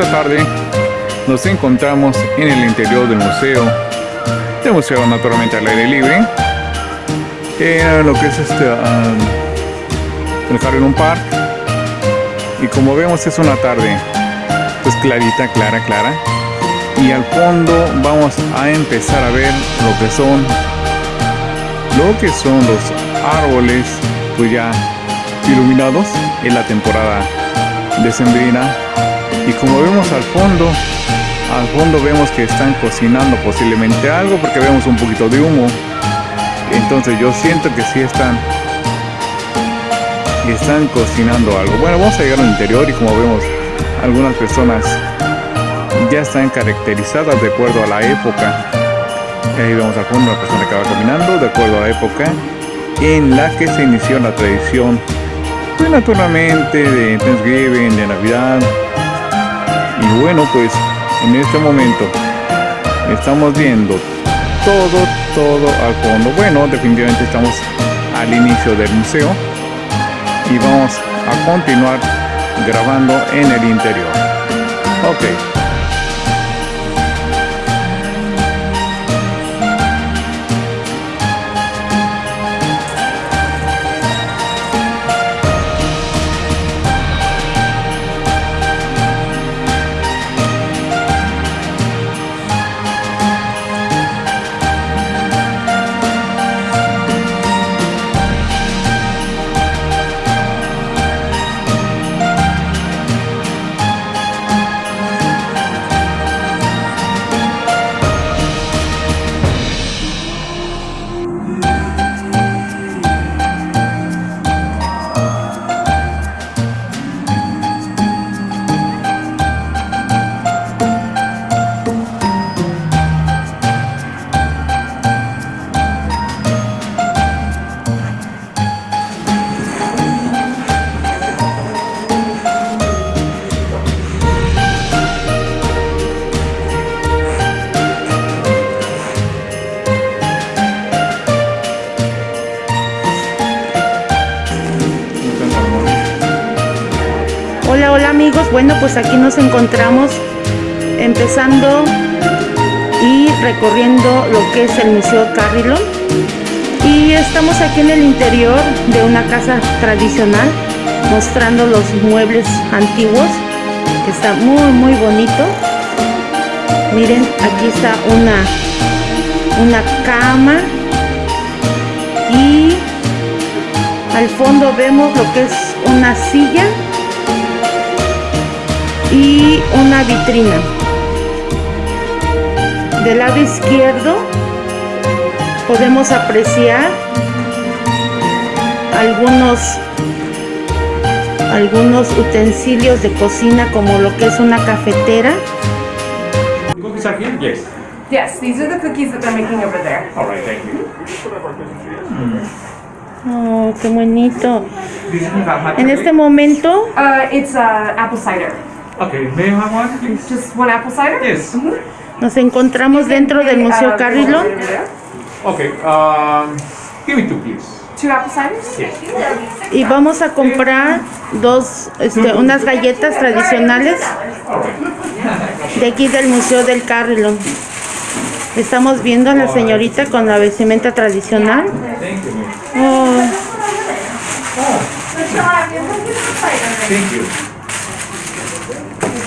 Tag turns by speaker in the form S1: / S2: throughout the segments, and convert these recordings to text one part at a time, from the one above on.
S1: Esta tarde nos encontramos en el interior del museo, el museo naturalmente al aire libre, en lo que es este, um, el un Park, y como vemos es una tarde pues clarita, clara, clara, y al fondo vamos a empezar a ver lo que son, lo que son los árboles pues ya iluminados en la temporada decembrina y como vemos al fondo al fondo vemos que están cocinando posiblemente algo porque vemos un poquito de humo entonces yo siento que sí están están cocinando algo bueno vamos a llegar al interior y como vemos algunas personas ya están caracterizadas de acuerdo a la época ahí vemos al fondo una persona que va caminando de acuerdo a la época en la que se inició la tradición pues naturalmente de Thanksgiving, de Navidad. Y bueno, pues en este momento estamos viendo todo, todo al fondo. Bueno, definitivamente estamos al inicio del museo y vamos a continuar grabando en el interior. Ok.
S2: Bueno pues aquí nos encontramos empezando y recorriendo lo que es el Museo Carrillo. Y estamos aquí en el interior de una casa tradicional mostrando los muebles antiguos que está muy muy bonito. Miren aquí está una una cama y al fondo vemos lo que es una silla y una vitrina del lado izquierdo podemos apreciar algunos algunos utensilios de cocina como lo que es una cafetera
S1: Cookies are here? Yes.
S3: Yes, these are the cookies that they're making over there.
S1: All right, thank you.
S2: oh qué bonito en este momento
S3: Uh, it's uh, apple cider.
S1: Okay, may I have one, please?
S3: Just one apple cider?
S1: Yes.
S2: nos encontramos dentro del Museo
S3: Uh,
S2: Carrillo.
S1: Okay, um, give me two, please.
S3: Two apple ciders?
S1: Yes.
S2: y vamos a comprar dos este, unas galletas tradicionales de aquí del Museo del Carrillo estamos viendo a la señorita con la vestimenta tradicional
S1: Thank you, ma'am.
S2: Oh,
S1: Thank you.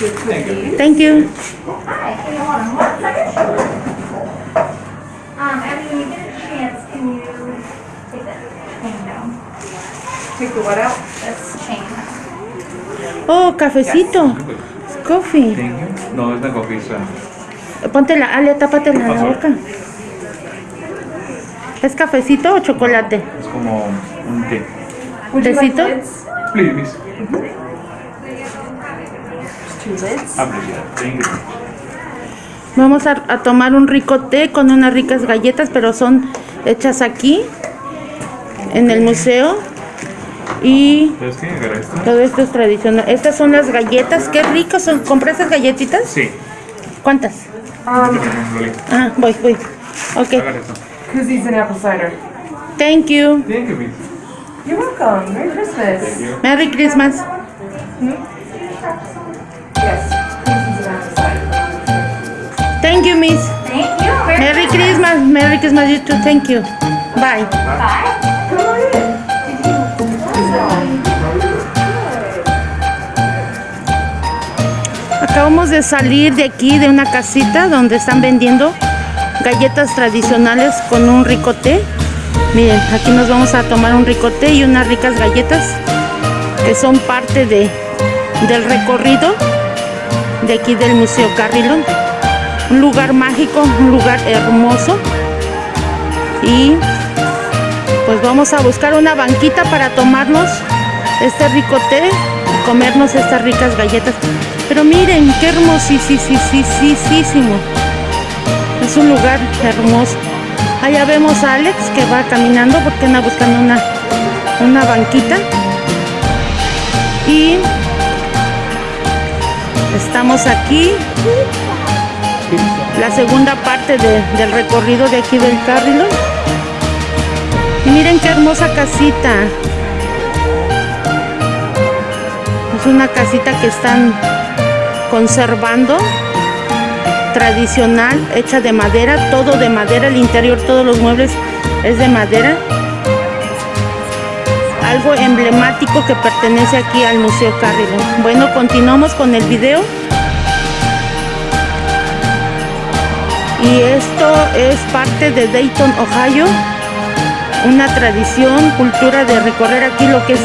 S1: Thank you.
S2: thank you
S4: Um, Abby, when you get a chance, can you take that thing down?
S3: Take the what out?
S4: This chain.
S2: oh cafecito coffee
S1: Thank you. No, es una coffee, sir.
S2: ponte la Ale tápate la boca es cafecito o chocolate
S1: Es como un té.
S3: Like
S2: Tecito?
S1: Please, miss.
S3: Two lids.
S1: Appreciate. Thank you.
S2: Vamos a, a tomar un rico té con unas ricas galletas, pero son hechas aquí, en el museo. Y todo esto es tradicional. Estas son las galletas, qué ricas son. ¿Compré esas galletitas?
S1: Sí.
S2: ¿Cuántas?
S3: Um.
S2: Ah, voy, voy. Ok.
S1: Agarra esto.
S3: koozies and apple cider.
S2: Thank you.
S1: Thank you, miss.
S3: You're welcome. Merry Christmas.
S1: Thank you.
S2: Merry Christmas. Thank you, Miss.
S4: Thank you.
S2: Merry Christmas. Merry Christmas, you too. Thank you. Bye.
S4: Bye.
S2: Acabamos de salir de aquí, de una casita donde están vendiendo galletas tradicionales con un rico té. Miren, aquí nos vamos a tomar un rico té y unas ricas galletas que son parte de, del recorrido de aquí del Museo Carrilón. Un lugar mágico, un lugar hermoso. Y pues vamos a buscar una banquita para tomarnos este rico té y comernos estas ricas galletas. Pero miren, qué hermosísimo. Es un lugar hermoso. Allá vemos a Alex que va caminando porque anda buscando una, una banquita. Y estamos aquí. La segunda parte de- del recorrido de aquí del Carrilón. Y miren qué hermosa casita. Es una casita que están conservando tradicional, hecha de madera, todo de madera, el interior, todos los muebles es de madera. Algo emblemático que pertenece aquí al Museo Carrillo. Bueno, continuamos con el video. Y esto es parte de Dayton, Ohio. Una tradición, cultura de recorrer aquí lo que es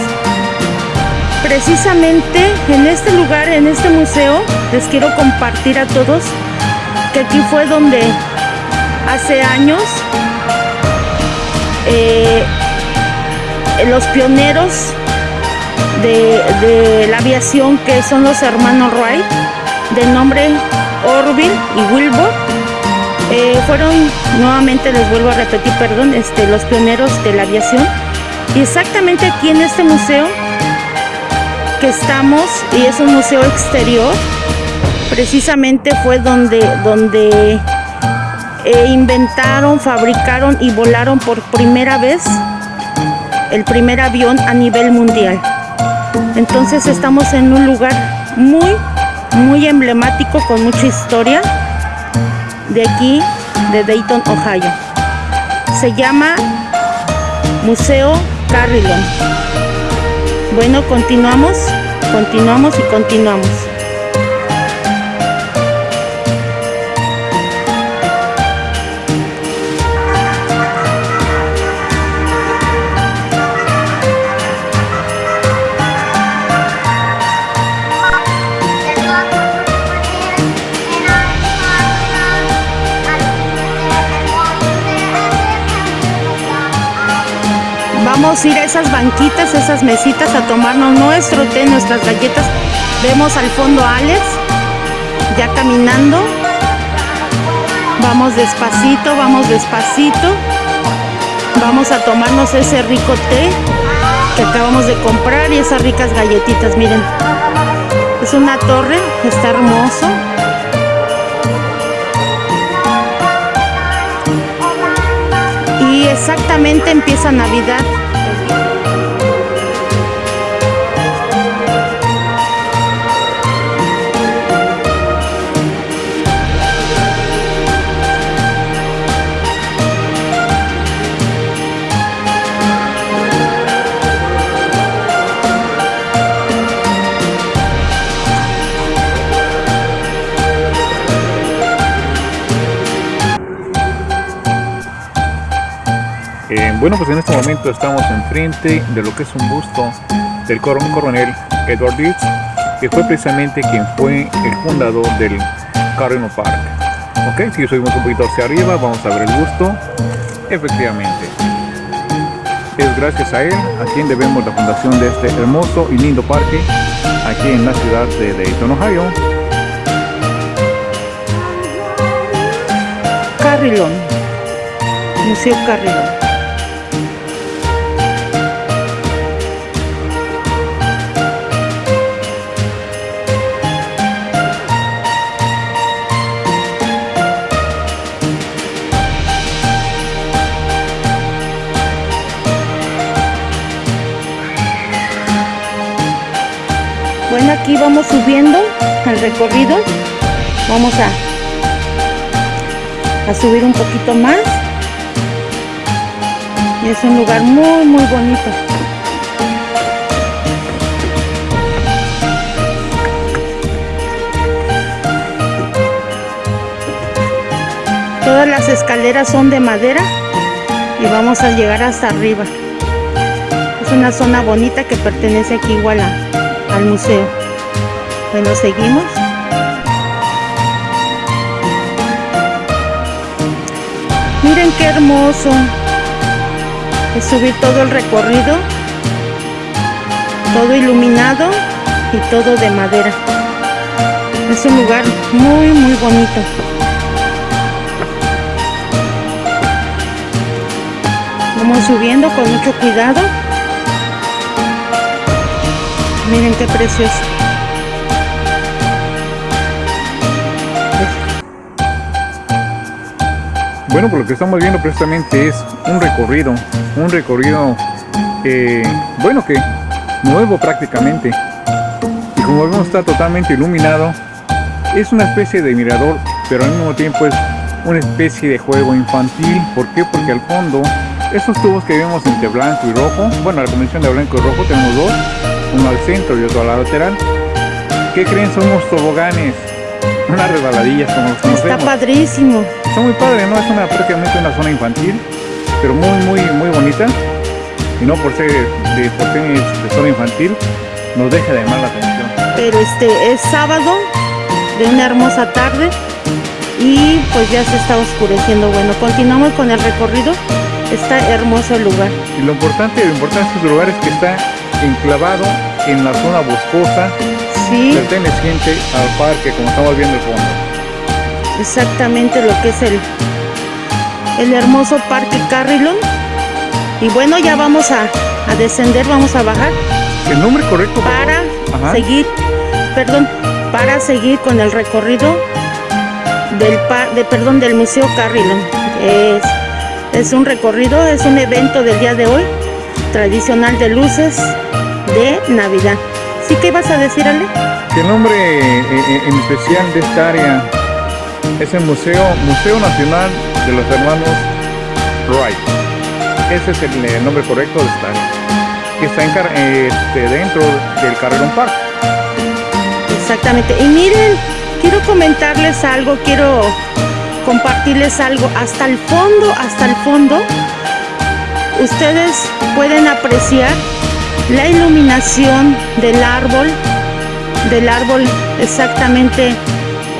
S2: precisamente en este lugar, en este museo, les quiero compartir a todos que aquí fue donde hace años eh, los pioneros de, de la aviación, que son los hermanos Wright, de nombre Orville y Wilbur, eh, fueron, nuevamente les vuelvo a repetir, perdón, este, los pioneros de la aviación. Y exactamente aquí en este museo que estamos, y es un museo exterior, precisamente fue donde, donde eh, inventaron, fabricaron y volaron por primera vez el primer avión a nivel mundial. Entonces estamos en un lugar muy, muy emblemático con mucha historia de aquí, de Dayton, Ohio. Se llama Museo Carrilon. Bueno, continuamos, continuamos y continuamos. A ir a esas banquitas, esas mesitas a tomarnos nuestro té, nuestras galletas. Vemos al fondo a Alex ya caminando. Vamos despacito, vamos despacito. Vamos a tomarnos ese rico té que acabamos de comprar y esas ricas galletitas, miren. Es una torre, está hermoso. Y exactamente empieza Navidad.
S1: Bueno, pues en este momento estamos enfrente de lo que es un busto del coron- coronel Edward Leeds, que fue precisamente quien fue el fundador del Carreno Park. Ok, si subimos un poquito hacia arriba, vamos a ver el busto. Efectivamente, es gracias a él a quien debemos la fundación de este hermoso y lindo parque aquí en la ciudad de Dayton, Ohio.
S2: Carrilón. Museo Carrilón. Aquí vamos subiendo al recorrido. Vamos a a subir un poquito más. Y es un lugar muy, muy bonito. Todas las escaleras son de madera y vamos a llegar hasta arriba. Es una zona bonita que pertenece aquí igual a- al museo. Bueno, seguimos. Miren qué hermoso. Es subir todo el recorrido. Todo iluminado y todo de madera. Es un lugar muy, muy bonito. Vamos subiendo con mucho cuidado. Miren qué precioso.
S1: Bueno, por lo que estamos viendo precisamente es un recorrido, un recorrido, eh, bueno, que nuevo prácticamente. Y como vemos está totalmente iluminado. Es una especie de mirador, pero al mismo tiempo es una especie de juego infantil. ¿Por qué? Porque al fondo, estos tubos que vemos entre blanco y rojo, bueno, la combinación de blanco y rojo tenemos dos, uno al centro y otro a la lateral. ¿Qué creen? Son unos toboganes, unas resbaladillas como los
S2: Está
S1: conocemos.
S2: padrísimo.
S1: Está muy padre, ¿no? Es una prácticamente una zona infantil, pero muy, muy, muy bonita. Y no por ser de, por ser de zona infantil, nos deja de llamar la atención.
S2: Pero este es sábado de una hermosa tarde y pues ya se está oscureciendo. Bueno, continuamos con el recorrido. Está hermoso el lugar.
S1: Y lo importante, lo importante de este lugar es que está enclavado en la zona boscosa
S2: Sí,
S1: perteneciente al parque, como estamos viendo el fondo.
S2: exactamente lo que es el, el hermoso parque Carrilon. Y bueno, ya vamos a, a descender, vamos a bajar
S1: El nombre correcto
S2: para?
S1: Ajá.
S2: seguir, perdón, para seguir con el recorrido del de, perdón, del Museo Carrilon. Es, es un recorrido, es un evento del día de hoy, tradicional de luces de Navidad. ¿Sí que ibas a decir, Ale?
S1: Que el nombre eh, eh, en especial de esta área es el Museo, Museo Nacional de los Hermanos Wright. Ese es el, eh, nombre correcto de esta área. Que está en este, dentro del Carrerón Park.
S2: Exactamente. Y miren, quiero comentarles algo, quiero compartirles algo. Hasta el fondo, hasta el fondo, ustedes pueden apreciar la iluminación del árbol, del árbol exactamente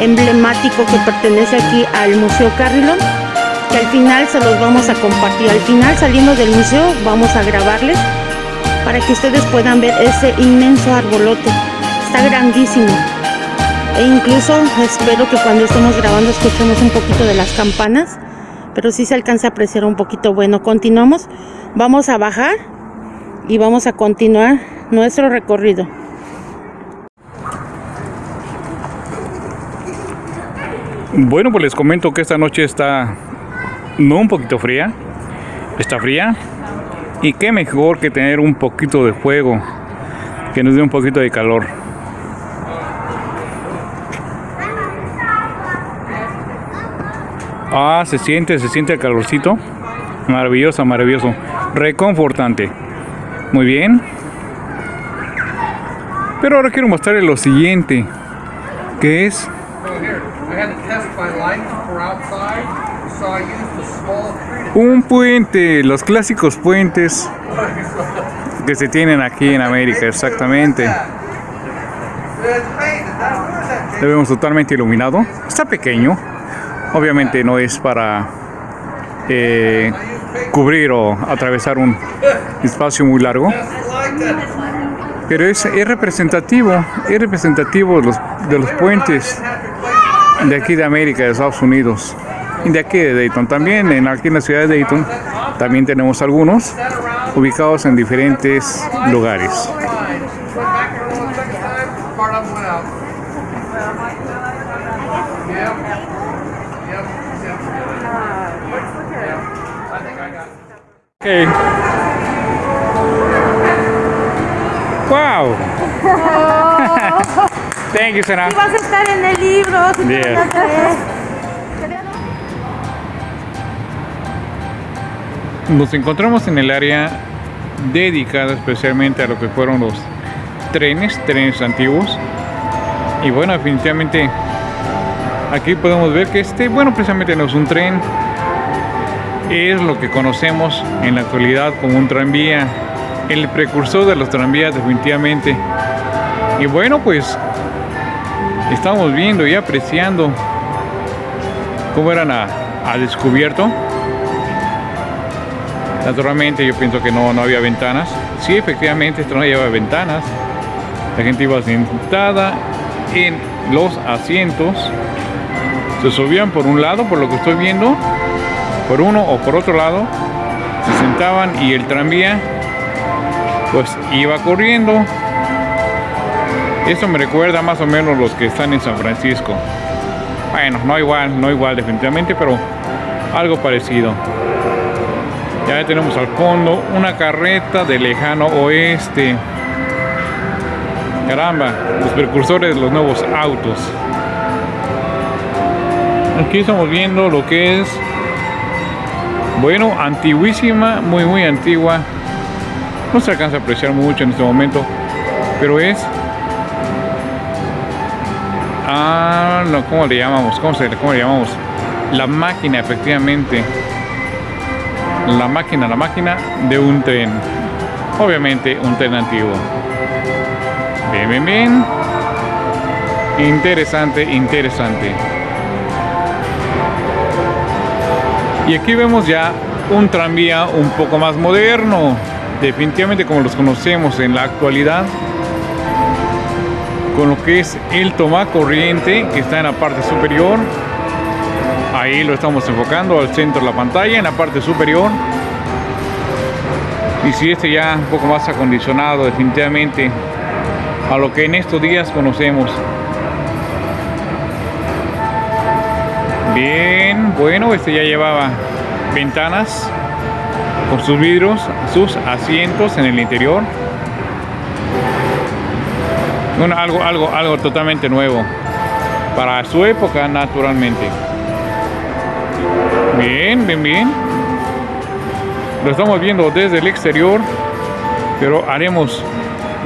S2: emblemático que pertenece aquí al Museo Carrilon, que al final se los vamos a compartir. Al final, saliendo del museo, vamos a grabarles para que ustedes puedan ver ese inmenso arbolote. Está grandísimo. E incluso espero que cuando estemos grabando escuchemos un poquito de las campanas, pero sí se alcanza a apreciar un poquito. Bueno, continuamos. Vamos a bajar y vamos a continuar nuestro recorrido.
S1: Bueno, pues les comento que esta noche está no un poquito fría, está fría. Y qué mejor que tener un poquito de fuego que nos dé un poquito de calor. Ah, se siente, se siente el calorcito. Maravilloso, maravilloso. Reconfortante. Muy bien. Pero ahora quiero mostrarles lo siguiente. Que es un puente. Los clásicos puentes que se tienen aquí en América, exactamente. Lo vemos totalmente iluminado. Está pequeño. Obviamente no es para eh, cubrir o atravesar un espacio muy largo. Pero es, es representativo, es representativo de los, de los puentes de aquí de América, de Estados Unidos y de aquí de Dayton. También en, aquí en la ciudad de Dayton también tenemos algunos ubicados en diferentes lugares. Wow. Thank you, Sana.
S2: Vas a estar en el libro.
S1: Yeah. Nos encontramos en el área dedicada especialmente a lo que fueron los trenes, trenes antiguos. Y bueno, definitivamente aquí podemos ver que este, bueno, precisamente no es un tren, es lo que conocemos en la actualidad como un tranvía, el precursor de los tranvías definitivamente. Y bueno, pues estamos viendo y apreciando cómo eran a, descubierto. Naturalmente yo pienso que no, no había ventanas. Sí, efectivamente esto no llevaba ventanas. La gente iba sentada en los asientos. Se subían por un lado, por lo que estoy viendo, por uno o por otro lado. Se sentaban y el tranvía pues iba corriendo. Eso me recuerda más o menos los que están en San Francisco. Bueno, no igual, no igual definitivamente, pero algo parecido. Ya tenemos al fondo una carreta de lejano oeste. Caramba, los precursores de los nuevos autos. Aquí estamos viendo lo que es, bueno, antiguísima, muy, muy antigua. No se alcanza a apreciar mucho en este momento, pero es Ah, no, ¿cómo le llamamos? ¿Cómo, se, ¿Cómo le llamamos? La máquina, efectivamente. La máquina, la máquina de un tren. Obviamente, un tren antiguo. Bien, bien, bien. Interesante, interesante. Y aquí vemos ya un tranvía un poco más moderno. Definitivamente como los conocemos en la actualidad con lo que es el toma corriente que está en la parte superior ahí lo estamos enfocando al centro de la pantalla en la parte superior y si este ya un poco más acondicionado definitivamente a lo que en estos días conocemos bien bueno este ya llevaba ventanas con sus vidrios sus asientos en el interior algo, algo, algo totalmente nuevo. Para su época, naturalmente. Bien, bien, bien. Lo estamos viendo desde el exterior, pero haremos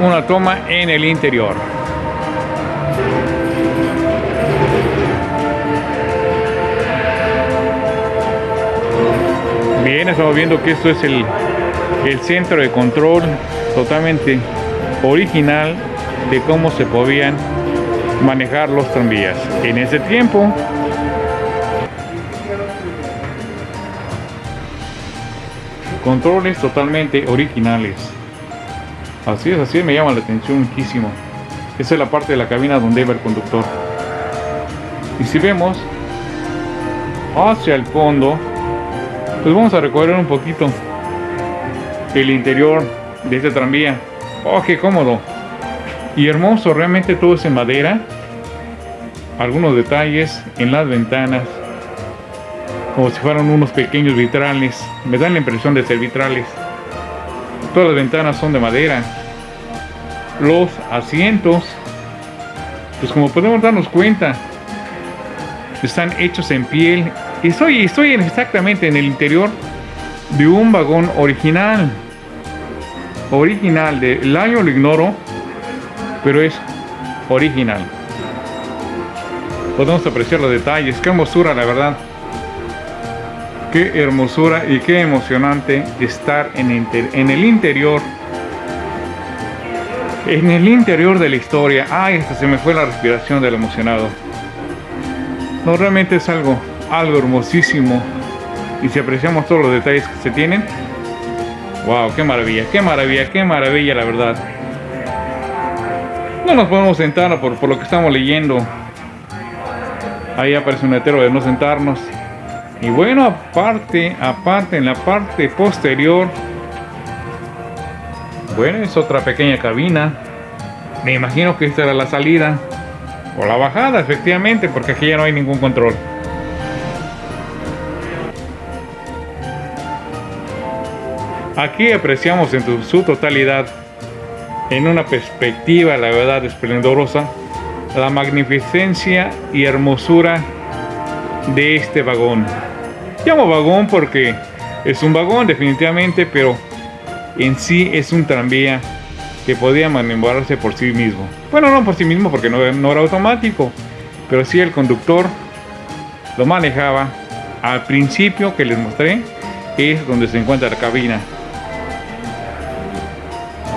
S1: una toma en el interior. Estamos viendo que esto es el, el centro de control totalmente original de cómo se podían manejar los tranvías. En ese tiempo, controles totalmente originales. Así es, así me llama la atención muchísimo. Esa es la parte de la cabina donde va el conductor. Y si vemos hacia el fondo, pues vamos a recorrer un poquito el interior de este tranvía. ¡Oh, qué cómodo! y hermoso, realmente todo es en madera. Algunos detalles en las ventanas, como si fueran unos pequeños vitrales. Me dan la impresión de ser vitrales. Todas las ventanas son de madera. Los asientos, pues como podemos darnos cuenta, están hechos en piel. Estoy, estoy exactamente en el interior de un vagón original. Original, de, el año lo ignoro, pero es original. Podemos apreciar los detalles, qué hermosura la verdad. Qué hermosura y qué emocionante estar en, en el interior. En el interior de la historia. Ay, hasta se me fue la respiración del emocionado. No, realmente es algo, algo hermosísimo. Y si apreciamos todos los detalles que se tienen. Wow, qué maravilla, qué maravilla, qué maravilla la verdad. No nos podemos sentar por, lo que estamos leyendo. Ahí aparece un letrero de no sentarnos. Y bueno, aparte, aparte, en la parte posterior, bueno, es otra pequeña cabina. Me imagino que esta era la salida o la bajada, efectivamente, porque aquí ya no hay ningún control. Aquí apreciamos en su totalidad en una perspectiva, la verdad, esplendorosa, la magnificencia y hermosura de este vagón. Llamo vagón porque Es un vagón definitivamente, pero en sí es un tranvía que podía maniobrarse por sí mismo. Bueno, no por sí mismo porque no, no era automático, pero sí el conductor lo manejaba. Al principio que les mostré es donde se encuentra la cabina.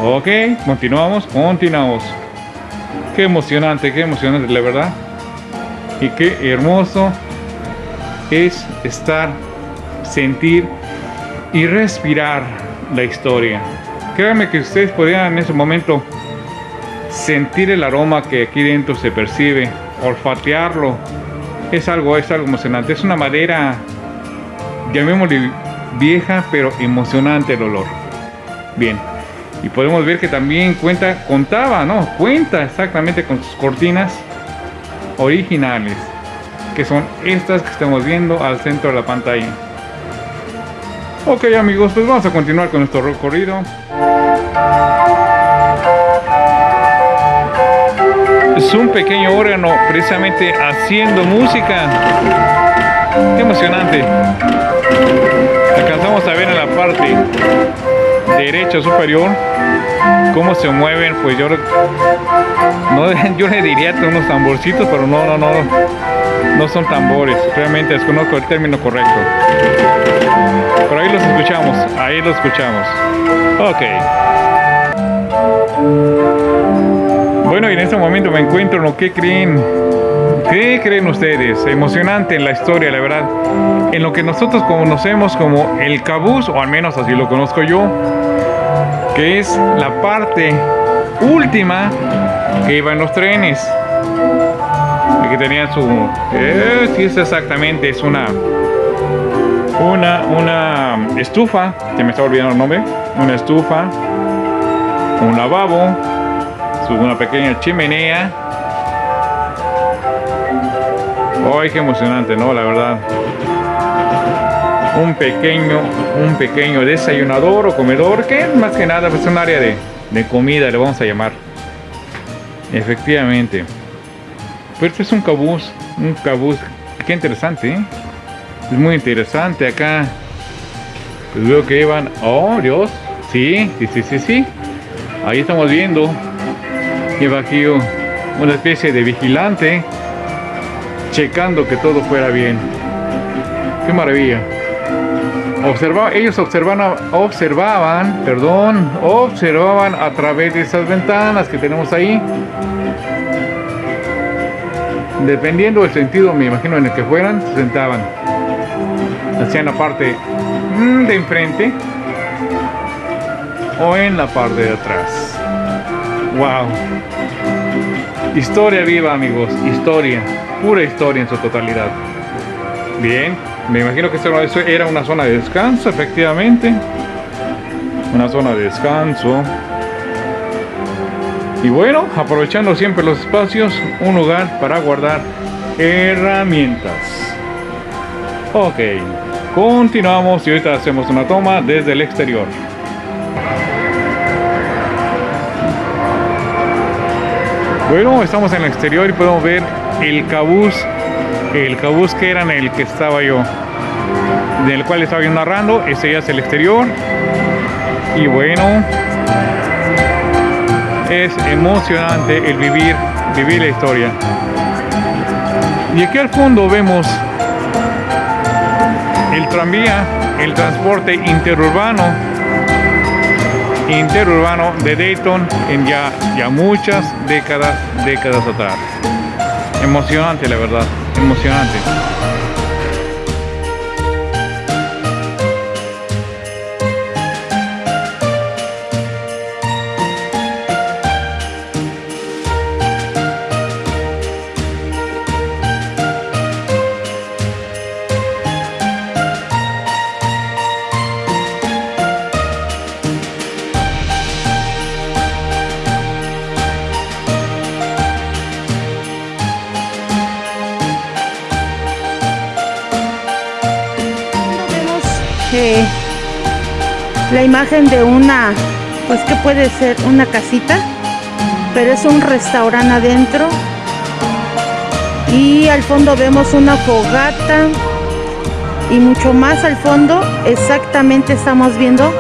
S1: Ok, continuamos, continuamos. Qué emocionante, qué emocionante, la verdad. Y qué hermoso es estar, sentir y respirar la historia. Créanme que ustedes podrían en ese momento sentir el aroma que aquí dentro se percibe, olfatearlo. Es algo, es algo emocionante. Es una madera, llamémosle vieja, pero emocionante el olor. Bien. Y podemos ver que también cuenta, contaba, ¿no? Cuenta exactamente con sus cortinas originales, que son estas que estamos viendo al centro de la pantalla. Ok amigos, pues vamos a continuar con nuestro recorrido. Es un pequeño órgano precisamente haciendo música. Emocionante. Alcanzamos a ver en la parte derecha superior cómo se mueven pues yo no yo le diría unos tamborcitos pero no no no no son tambores. Realmente desconozco el término correcto. Pero ahí los escuchamos ahí los escuchamos. Ok. Bueno y en este momento me encuentro en lo que creen ¿Qué creen ustedes? Emocionante en la historia, la verdad. En lo que nosotros conocemos como el cabús, o al menos así lo conozco yo, que es la parte última que iba en los trenes. Que tenían su... Eh, sí, es exactamente, es una... Una, una estufa, que me está olvidando el nombre, una estufa, un lavabo, una pequeña chimenea, ¡Ay, qué emocionante, no! La verdad. Un pequeño, un pequeño desayunador o comedor que más que nada es pues, un área de, de comida, le vamos a llamar. Efectivamente. Pero este es un cabús, un cabús. Qué interesante, ¿eh? Es muy interesante acá. Pues veo que llevan... ¡Oh, Dios! Sí, sí, sí, sí, sí. Ahí estamos viendo. Lleva aquí una especie de vigilante checando que todo fuera bien. Qué maravilla. Observa, ellos observan, observaban, perdón, observaban a través de esas ventanas que tenemos ahí. Dependiendo del sentido, me imagino, en el que fueran, se sentaban. Hacían la parte mm, de enfrente o en la parte de atrás. Wow. Historia viva, amigos. Historia pura historia en su totalidad. Bien, me imagino que eso era una zona de descanso, efectivamente. Una zona de descanso. Y bueno, aprovechando siempre los espacios, un lugar para guardar herramientas. Ok, continuamos y ahorita hacemos una toma desde el exterior. Bueno, estamos en el exterior y podemos ver el cabús, el cabús que era en el que estaba yo, del cual estaba yo narrando, ese ya es el exterior. Y bueno, es emocionante el vivir, vivir la historia. Y aquí al fondo vemos el tranvía, el transporte interurbano, interurbano de Dayton en ya, ya muchas décadas, décadas atrás. Emocionante, la verdad. Emocionante.
S2: Imagen de una, pues que puede ser una casita, pero es un restaurante adentro. Y al fondo vemos una fogata y mucho más al fondo exactamente estamos viendo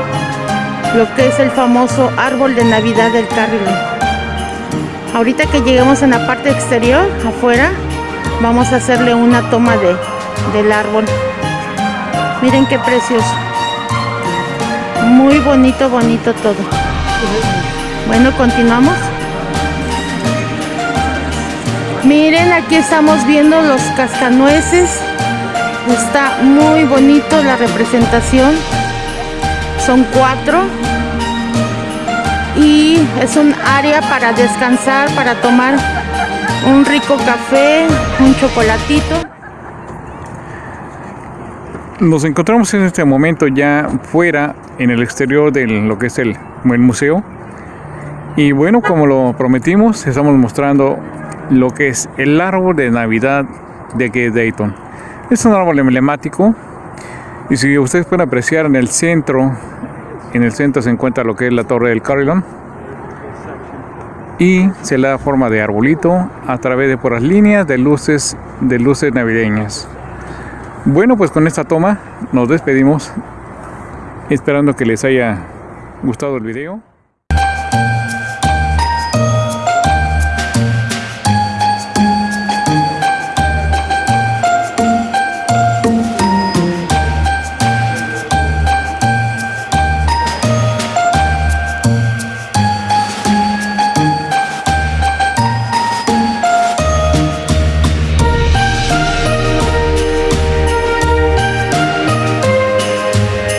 S2: lo que es el famoso árbol de Navidad del Carrillo. Ahorita que lleguemos en la parte exterior, afuera, vamos a hacerle una toma de, del árbol. Miren qué precioso. Muy bonito, bonito todo. Bueno, continuamos. Miren, aquí estamos viendo los cascanueces. Está muy bonito la representación. Son cuatro. Y es un área para descansar, para tomar un rico café, un chocolatito.
S1: Nos encontramos en este momento ya fuera, en el exterior de lo que es el, el museo. Y bueno, como lo prometimos, estamos mostrando lo que es el árbol de Navidad de Dayton. Es un árbol emblemático y si ustedes pueden apreciar en el centro, en el centro se encuentra lo que es la torre del Carillon y se le da forma de arbolito a través de por las líneas de luces de luces navideñas. Bueno, pues con esta toma nos despedimos esperando que les haya gustado el video.